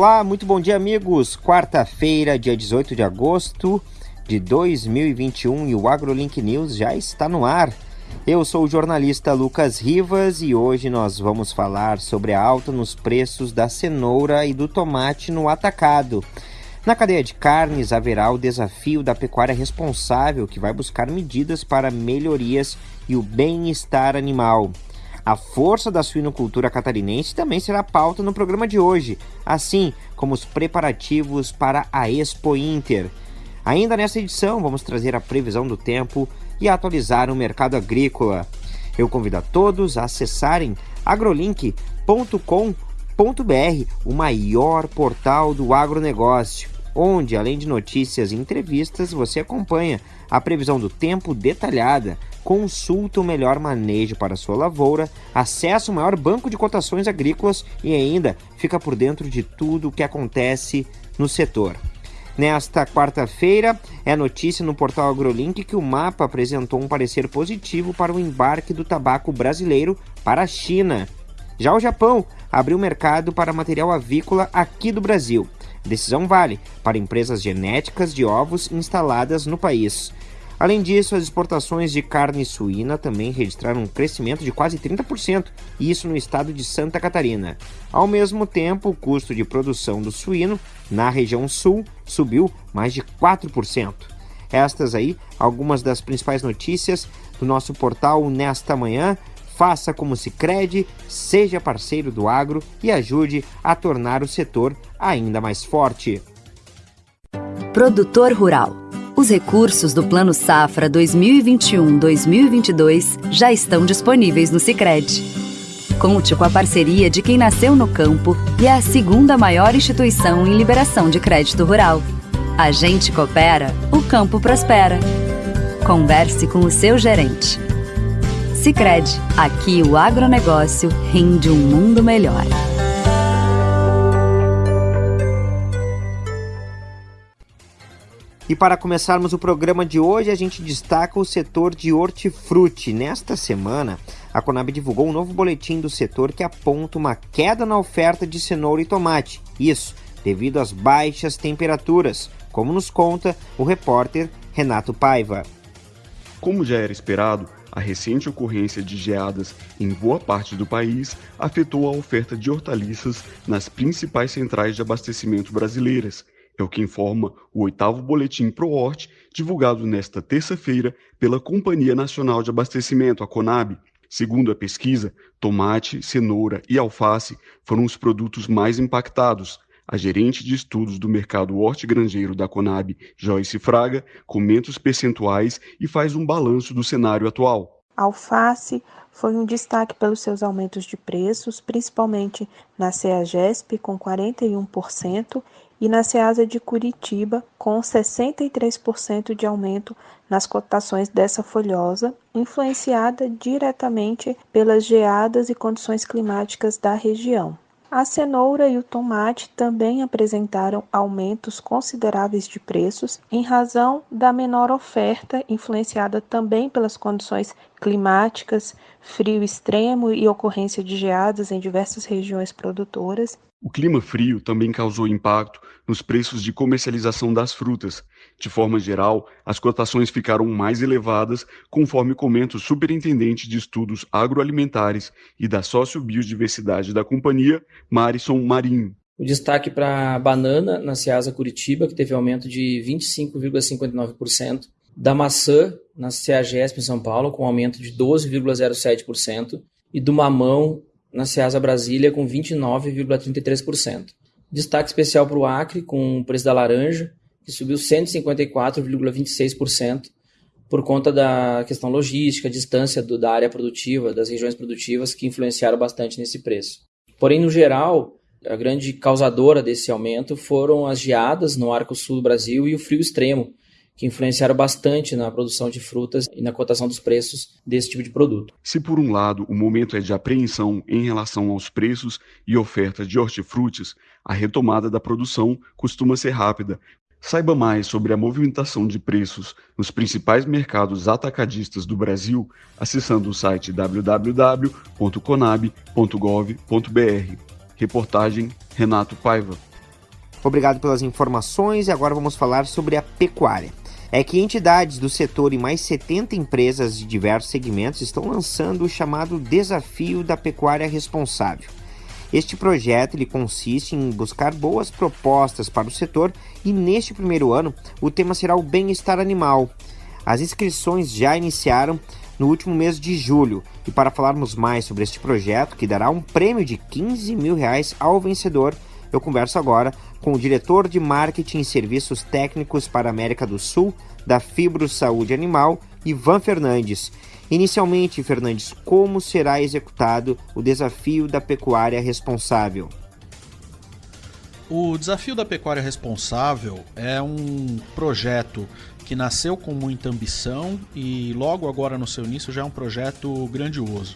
Olá, muito bom dia, amigos. Quarta-feira, dia 18 de agosto de 2021 e o AgroLink News já está no ar. Eu sou o jornalista Lucas Rivas e hoje nós vamos falar sobre a alta nos preços da cenoura e do tomate no atacado. Na cadeia de carnes haverá o desafio da pecuária responsável, que vai buscar medidas para melhorias e o bem-estar animal. A força da suinocultura catarinense também será pauta no programa de hoje, assim como os preparativos para a Expo Inter. Ainda nessa edição, vamos trazer a previsão do tempo e atualizar o mercado agrícola. Eu convido a todos a acessarem agrolink.com.br, o maior portal do agronegócio, onde, além de notícias e entrevistas, você acompanha a previsão do tempo detalhada consulta o melhor manejo para sua lavoura, acessa o maior banco de cotações agrícolas e ainda fica por dentro de tudo o que acontece no setor. Nesta quarta-feira, é notícia no portal AgroLink que o MAPA apresentou um parecer positivo para o embarque do tabaco brasileiro para a China. Já o Japão abriu mercado para material avícola aqui do Brasil. Decisão vale para empresas genéticas de ovos instaladas no país. Além disso, as exportações de carne suína também registraram um crescimento de quase 30%, isso no estado de Santa Catarina. Ao mesmo tempo, o custo de produção do suíno na região sul subiu mais de 4%. Estas aí, algumas das principais notícias do nosso portal nesta manhã. Faça como se crede, seja parceiro do agro e ajude a tornar o setor ainda mais forte. Produtor Rural os recursos do Plano Safra 2021-2022 já estão disponíveis no Sicredi. Conte com a parceria de quem nasceu no campo e é a segunda maior instituição em liberação de crédito rural. A gente coopera, o campo prospera. Converse com o seu gerente. Sicredi, aqui o agronegócio rende um mundo melhor. E para começarmos o programa de hoje, a gente destaca o setor de hortifruti. Nesta semana, a Conab divulgou um novo boletim do setor que aponta uma queda na oferta de cenoura e tomate. Isso devido às baixas temperaturas, como nos conta o repórter Renato Paiva. Como já era esperado, a recente ocorrência de geadas em boa parte do país afetou a oferta de hortaliças nas principais centrais de abastecimento brasileiras é o que informa o oitavo Boletim ProHort, divulgado nesta terça-feira pela Companhia Nacional de Abastecimento, a Conab. Segundo a pesquisa, tomate, cenoura e alface foram os produtos mais impactados. A gerente de estudos do mercado hortigranjeiro da Conab, Joyce Fraga, comenta os percentuais e faz um balanço do cenário atual. A alface foi um destaque pelos seus aumentos de preços, principalmente na CEAGESP, com 41%, e na Ceasa de Curitiba, com 63% de aumento nas cotações dessa folhosa, influenciada diretamente pelas geadas e condições climáticas da região. A cenoura e o tomate também apresentaram aumentos consideráveis de preços em razão da menor oferta, influenciada também pelas condições climáticas, frio extremo e ocorrência de geadas em diversas regiões produtoras, o clima frio também causou impacto nos preços de comercialização das frutas. De forma geral, as cotações ficaram mais elevadas, conforme comenta o superintendente de estudos agroalimentares e da sociobiodiversidade da companhia, Marison Marinho. O destaque para a banana na Ceasa Curitiba, que teve aumento de 25,59%, da maçã na CEAGESP em São Paulo, com aumento de 12,07%, e do mamão na Ceasa Brasília com 29,33%. Destaque especial para o Acre, com o preço da laranja, que subiu 154,26% por conta da questão logística, distância do, da área produtiva, das regiões produtivas, que influenciaram bastante nesse preço. Porém, no geral, a grande causadora desse aumento foram as geadas no arco sul do Brasil e o frio extremo, que influenciaram bastante na produção de frutas e na cotação dos preços desse tipo de produto. Se por um lado o momento é de apreensão em relação aos preços e oferta de hortifrutis, a retomada da produção costuma ser rápida. Saiba mais sobre a movimentação de preços nos principais mercados atacadistas do Brasil acessando o site www.conab.gov.br. Reportagem Renato Paiva. Obrigado pelas informações e agora vamos falar sobre a pecuária. É que entidades do setor e mais 70 empresas de diversos segmentos estão lançando o chamado Desafio da Pecuária Responsável. Este projeto ele consiste em buscar boas propostas para o setor e neste primeiro ano o tema será o bem-estar animal. As inscrições já iniciaram no último mês de julho e para falarmos mais sobre este projeto que dará um prêmio de 15 mil reais ao vencedor, eu converso agora com o diretor de marketing e serviços técnicos para a América do Sul da Fibro Saúde Animal, Ivan Fernandes. Inicialmente, Fernandes, como será executado o desafio da pecuária responsável? O Desafio da Pecuária Responsável é um projeto que nasceu com muita ambição e logo agora no seu início já é um projeto grandioso.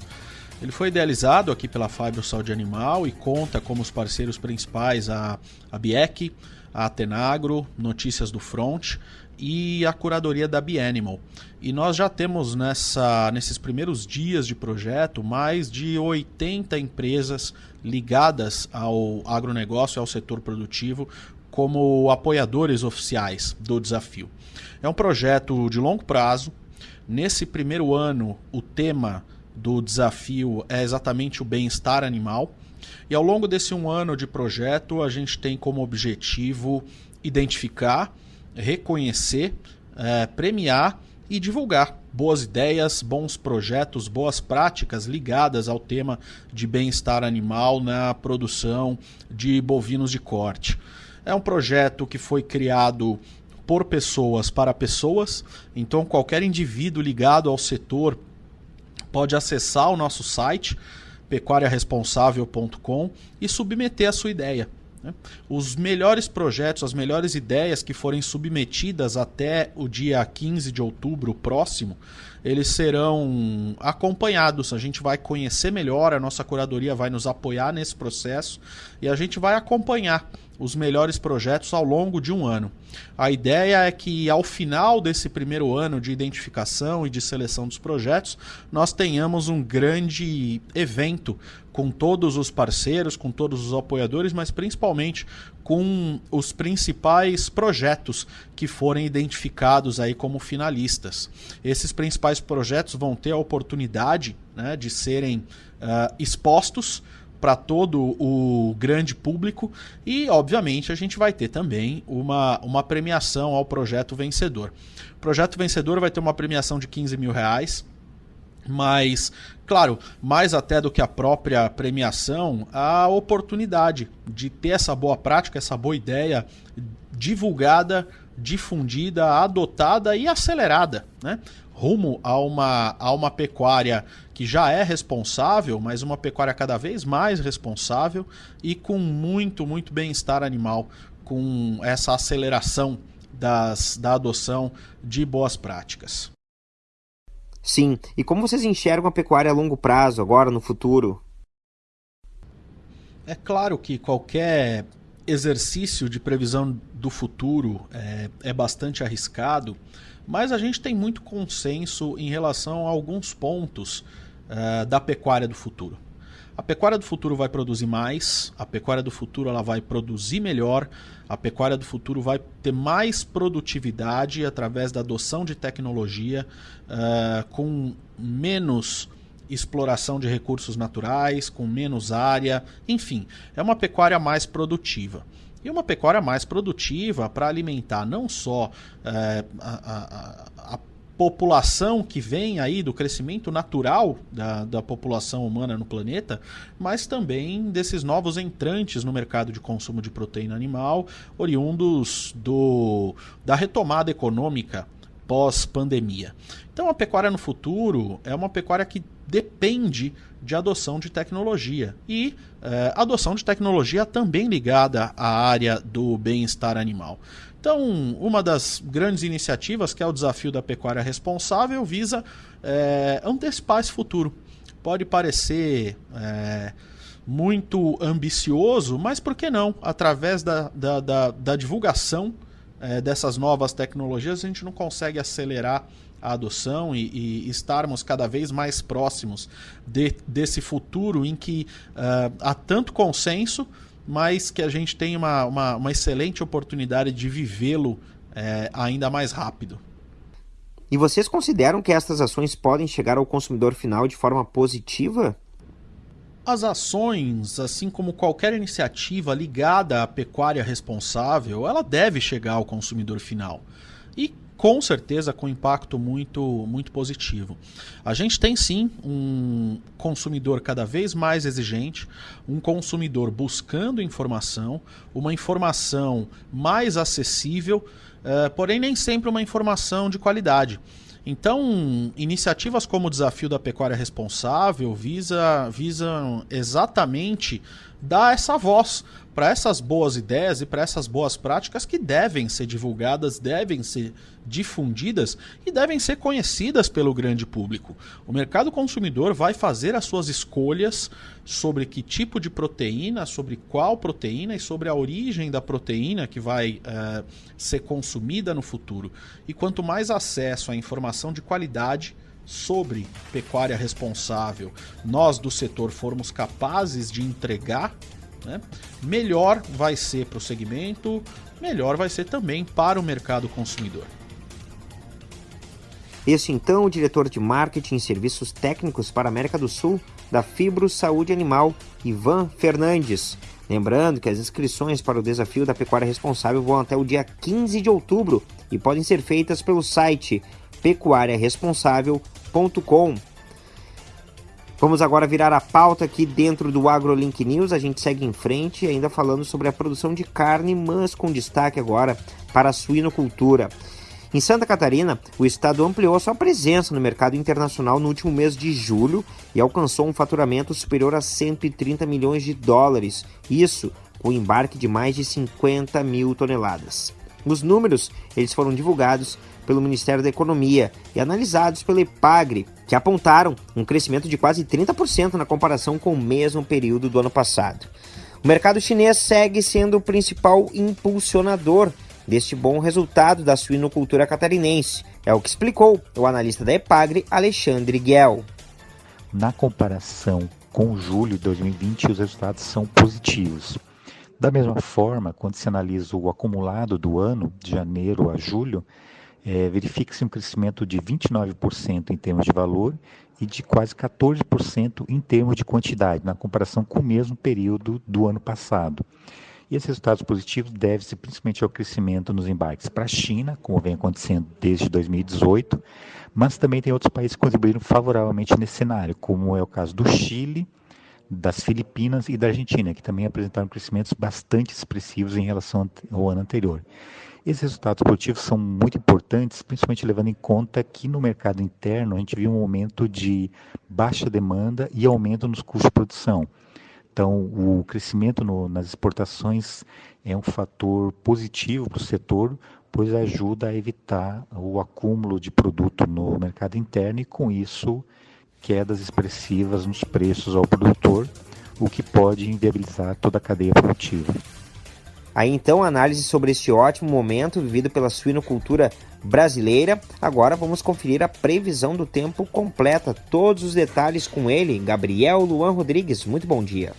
Ele foi idealizado aqui pela Fibro Saúde Animal e conta como os parceiros principais a, a BIEC, a Atenagro, Notícias do Front e a curadoria da Bianimal. E nós já temos nessa, nesses primeiros dias de projeto mais de 80 empresas ligadas ao agronegócio e ao setor produtivo como apoiadores oficiais do desafio. É um projeto de longo prazo. Nesse primeiro ano, o tema do desafio é exatamente o bem-estar animal. E ao longo desse um ano de projeto, a gente tem como objetivo identificar reconhecer, é, premiar e divulgar boas ideias, bons projetos, boas práticas ligadas ao tema de bem-estar animal na produção de bovinos de corte. É um projeto que foi criado por pessoas para pessoas, então qualquer indivíduo ligado ao setor pode acessar o nosso site pecuariaresponsável.com e submeter a sua ideia. Né? Os melhores projetos, as melhores ideias que forem submetidas até o dia 15 de outubro próximo, eles serão acompanhados. A gente vai conhecer melhor, a nossa curadoria vai nos apoiar nesse processo e a gente vai acompanhar os melhores projetos ao longo de um ano. A ideia é que ao final desse primeiro ano de identificação e de seleção dos projetos, nós tenhamos um grande evento com todos os parceiros, com todos os apoiadores, mas principalmente com os principais projetos que forem identificados aí como finalistas. Esses principais projetos vão ter a oportunidade né, de serem uh, expostos para todo o grande público e, obviamente, a gente vai ter também uma, uma premiação ao projeto vencedor. O projeto vencedor vai ter uma premiação de 15 mil reais, mas, claro, mais até do que a própria premiação, a oportunidade de ter essa boa prática, essa boa ideia divulgada, difundida, adotada e acelerada, né? rumo a uma, a uma pecuária que já é responsável, mas uma pecuária cada vez mais responsável e com muito, muito bem-estar animal, com essa aceleração das, da adoção de boas práticas. Sim, e como vocês enxergam a pecuária a longo prazo, agora no futuro? É claro que qualquer exercício de previsão do futuro é, é bastante arriscado, mas a gente tem muito consenso em relação a alguns pontos uh, da pecuária do futuro. A pecuária do futuro vai produzir mais, a pecuária do futuro ela vai produzir melhor, a pecuária do futuro vai ter mais produtividade através da adoção de tecnologia, uh, com menos exploração de recursos naturais, com menos área, enfim, é uma pecuária mais produtiva. E uma pecuária mais produtiva para alimentar não só é, a, a, a, população que vem aí do crescimento natural da, da população humana no planeta, mas também desses novos entrantes no mercado de consumo de proteína animal, oriundos do, da retomada econômica pós-pandemia. Então a pecuária no futuro é uma pecuária que depende de adoção de tecnologia. E é, adoção de tecnologia também ligada à área do bem-estar animal. Então, uma das grandes iniciativas, que é o desafio da pecuária responsável, visa é, antecipar esse futuro. Pode parecer é, muito ambicioso, mas por que não? Através da, da, da, da divulgação é, dessas novas tecnologias, a gente não consegue acelerar a adoção e, e estarmos cada vez mais próximos de, desse futuro em que uh, há tanto consenso mas que a gente tem uma, uma, uma excelente oportunidade de vivê-lo é, ainda mais rápido. E vocês consideram que estas ações podem chegar ao consumidor final de forma positiva? As ações, assim como qualquer iniciativa ligada à pecuária responsável, ela deve chegar ao consumidor final. E com certeza com impacto muito, muito positivo. A gente tem sim um consumidor cada vez mais exigente, um consumidor buscando informação, uma informação mais acessível, uh, porém nem sempre uma informação de qualidade. Então, iniciativas como o Desafio da Pecuária Responsável visa, visam exatamente dar essa voz para essas boas ideias e para essas boas práticas que devem ser divulgadas, devem ser difundidas e devem ser conhecidas pelo grande público. O mercado consumidor vai fazer as suas escolhas sobre que tipo de proteína, sobre qual proteína e sobre a origem da proteína que vai uh, ser consumida no futuro. E quanto mais acesso à informação de qualidade, sobre pecuária responsável nós do setor formos capazes de entregar né, melhor vai ser para o segmento, melhor vai ser também para o mercado consumidor. Este então o diretor de marketing e serviços técnicos para a América do Sul da Fibro Saúde Animal, Ivan Fernandes. Lembrando que as inscrições para o desafio da pecuária responsável vão até o dia 15 de outubro e podem ser feitas pelo site pecuariaresponsável.com. Vamos agora virar a pauta aqui dentro do AgroLink News. A gente segue em frente, ainda falando sobre a produção de carne, mas com destaque agora para a suinocultura. Em Santa Catarina, o estado ampliou sua presença no mercado internacional no último mês de julho e alcançou um faturamento superior a 130 milhões de dólares. Isso com o embarque de mais de 50 mil toneladas. Os números eles foram divulgados pelo Ministério da Economia e analisados pela EPAGRE, que apontaram um crescimento de quase 30% na comparação com o mesmo período do ano passado. O mercado chinês segue sendo o principal impulsionador deste bom resultado da suinocultura catarinense, é o que explicou o analista da EPAGRE, Alexandre Guel. Na comparação com julho de 2020, os resultados são positivos. Da mesma forma, quando se analisa o acumulado do ano, de janeiro a julho, é, verifica-se um crescimento de 29% em termos de valor e de quase 14% em termos de quantidade, na comparação com o mesmo período do ano passado. E esses resultados positivos devem-se principalmente ao crescimento nos embarques para a China, como vem acontecendo desde 2018, mas também tem outros países que contribuíram favoravelmente nesse cenário, como é o caso do Chile, das Filipinas e da Argentina, que também apresentaram crescimentos bastante expressivos em relação ao ano anterior. Esses resultados positivos são muito importantes, principalmente levando em conta que no mercado interno a gente viu um aumento de baixa demanda e aumento nos custos de produção. Então, o crescimento no, nas exportações é um fator positivo para o setor, pois ajuda a evitar o acúmulo de produto no mercado interno e, com isso, quedas expressivas nos preços ao produtor, o que pode inviabilizar toda a cadeia produtiva. Aí então, análise sobre este ótimo momento vivido pela suinocultura brasileira. Agora vamos conferir a previsão do tempo completa, todos os detalhes com ele, Gabriel Luan Rodrigues. Muito bom dia.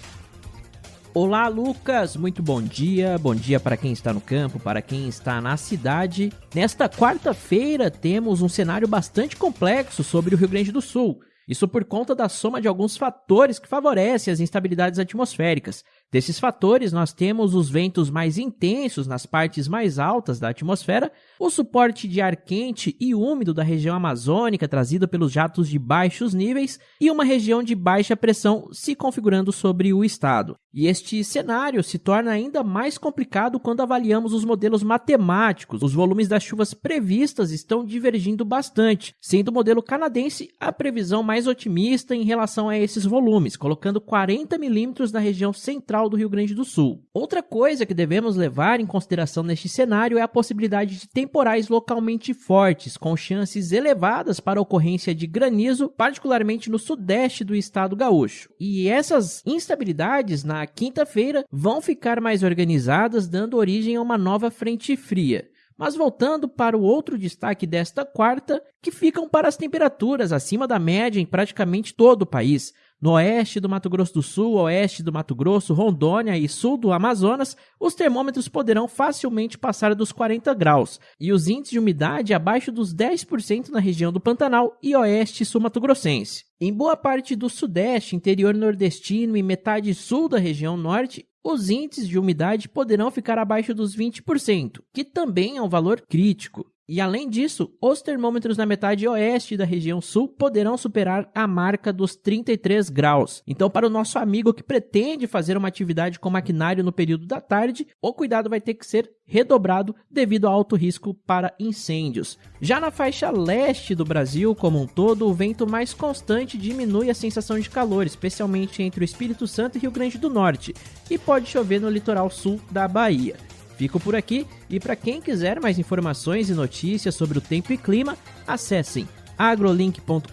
Olá, Lucas. Muito bom dia. Bom dia para quem está no campo, para quem está na cidade. Nesta quarta-feira temos um cenário bastante complexo sobre o Rio Grande do Sul. Isso por conta da soma de alguns fatores que favorecem as instabilidades atmosféricas. Desses fatores, nós temos os ventos mais intensos nas partes mais altas da atmosfera, o suporte de ar quente e úmido da região amazônica trazido pelos jatos de baixos níveis e uma região de baixa pressão se configurando sobre o estado. E este cenário se torna ainda mais complicado quando avaliamos os modelos matemáticos. Os volumes das chuvas previstas estão divergindo bastante, sendo o modelo canadense a previsão mais otimista em relação a esses volumes, colocando 40 milímetros na região central do Rio Grande do Sul. Outra coisa que devemos levar em consideração neste cenário é a possibilidade de temporais localmente fortes, com chances elevadas para a ocorrência de granizo, particularmente no sudeste do estado gaúcho. E essas instabilidades na quinta-feira vão ficar mais organizadas, dando origem a uma nova frente fria. Mas voltando para o outro destaque desta quarta, que ficam para as temperaturas acima da média em praticamente todo o país. No oeste do Mato Grosso do Sul, oeste do Mato Grosso, Rondônia e sul do Amazonas, os termômetros poderão facilmente passar dos 40 graus e os índices de umidade abaixo dos 10% na região do Pantanal e oeste sul-mato-grossense. Em boa parte do sudeste, interior nordestino e metade sul da região norte, os índices de umidade poderão ficar abaixo dos 20%, que também é um valor crítico. E além disso, os termômetros na metade oeste da região sul poderão superar a marca dos 33 graus. Então, para o nosso amigo que pretende fazer uma atividade com maquinário no período da tarde, o cuidado vai ter que ser redobrado devido ao alto risco para incêndios. Já na faixa leste do Brasil como um todo, o vento mais constante diminui a sensação de calor, especialmente entre o Espírito Santo e Rio Grande do Norte, e pode chover no litoral sul da Bahia. Fico por aqui e para quem quiser mais informações e notícias sobre o tempo e clima, acessem agrolink.com.br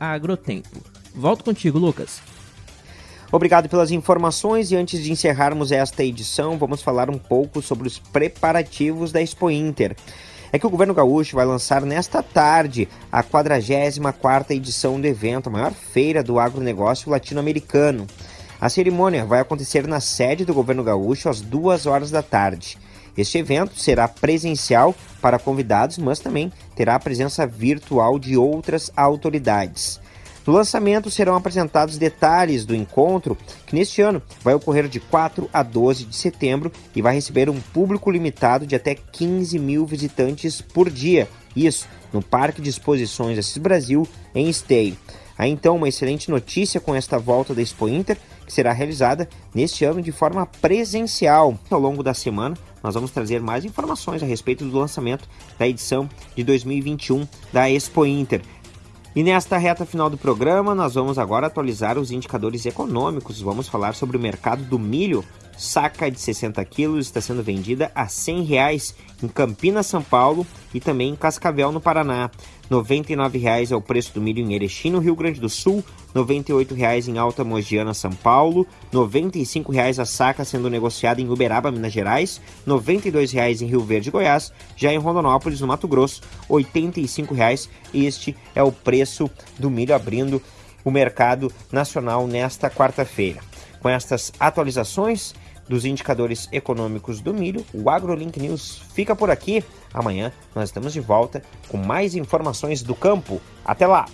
agrotempo. Volto contigo, Lucas. Obrigado pelas informações e antes de encerrarmos esta edição, vamos falar um pouco sobre os preparativos da Expo Inter. É que o governo gaúcho vai lançar nesta tarde a 44ª edição do evento, a maior feira do agronegócio latino-americano. A cerimônia vai acontecer na sede do governo gaúcho às duas horas da tarde. Este evento será presencial para convidados, mas também terá a presença virtual de outras autoridades. No lançamento serão apresentados detalhes do encontro, que neste ano vai ocorrer de 4 a 12 de setembro e vai receber um público limitado de até 15 mil visitantes por dia. Isso no Parque de Exposições Assis Brasil, em Esteio. Há então uma excelente notícia com esta volta da Expo Inter, será realizada neste ano de forma presencial. Ao longo da semana, nós vamos trazer mais informações a respeito do lançamento da edição de 2021 da Expo Inter. E nesta reta final do programa, nós vamos agora atualizar os indicadores econômicos. Vamos falar sobre o mercado do milho. Saca de 60 quilos está sendo vendida a 100 reais em Campinas, São Paulo e também em Cascavel, no Paraná. R$ 99,00 é o preço do milho em Erechim, no Rio Grande do Sul, R$ 98,00 em Alta Mogiana, São Paulo, R$ 95,00 a saca sendo negociada em Uberaba, Minas Gerais, R$ 92,00 em Rio Verde, Goiás, já em Rondonópolis, no Mato Grosso, R$ 85,00. Este é o preço do milho abrindo o mercado nacional nesta quarta-feira. Com estas atualizações, dos indicadores econômicos do milho, o AgroLink News fica por aqui. Amanhã nós estamos de volta com mais informações do campo. Até lá!